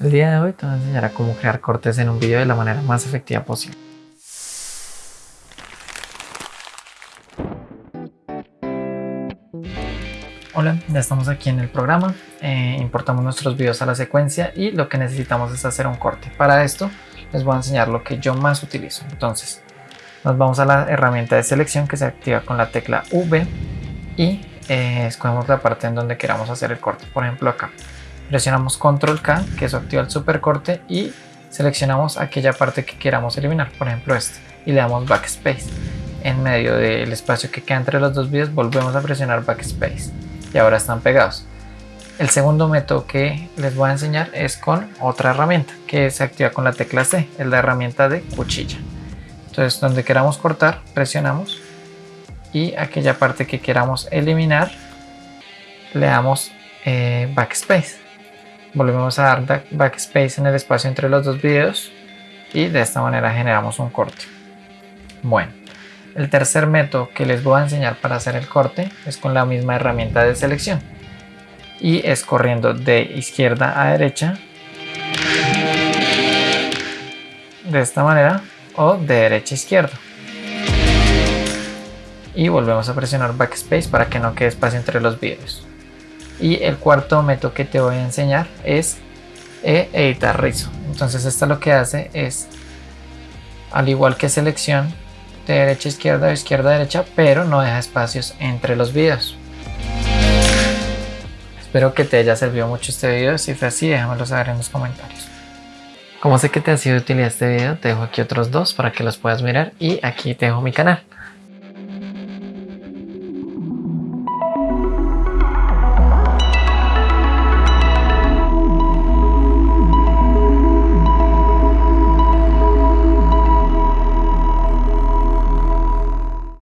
El día de hoy te voy a enseñar a cómo crear cortes en un video de la manera más efectiva posible. Hola, ya estamos aquí en el programa, eh, importamos nuestros videos a la secuencia y lo que necesitamos es hacer un corte. Para esto les voy a enseñar lo que yo más utilizo. Entonces, nos vamos a la herramienta de selección que se activa con la tecla V y eh, escogemos la parte en donde queramos hacer el corte, por ejemplo acá presionamos control K que eso activa el super corte y seleccionamos aquella parte que queramos eliminar por ejemplo este y le damos backspace. En medio del espacio que queda entre los dos vídeos volvemos a presionar backspace y ahora están pegados. El segundo método que les voy a enseñar es con otra herramienta que se activa con la tecla C es la herramienta de cuchilla. Entonces donde queramos cortar presionamos y aquella parte que queramos eliminar le damos eh, backspace volvemos a dar backspace en el espacio entre los dos videos y de esta manera generamos un corte. Bueno el tercer método que les voy a enseñar para hacer el corte es con la misma herramienta de selección y es corriendo de izquierda a derecha de esta manera o de derecha a izquierda. Y volvemos a presionar backspace para que no quede espacio entre los videos y el cuarto método que te voy a enseñar es eh, editar rizo. Entonces esto lo que hace es al igual que selección de derecha a izquierda o izquierda a derecha pero no deja espacios entre los videos. Espero que te haya servido mucho este video. Si fue así déjamelo saber en los comentarios. Como sé que te ha sido utilidad este video te dejo aquí otros dos para que los puedas mirar y aquí te dejo mi canal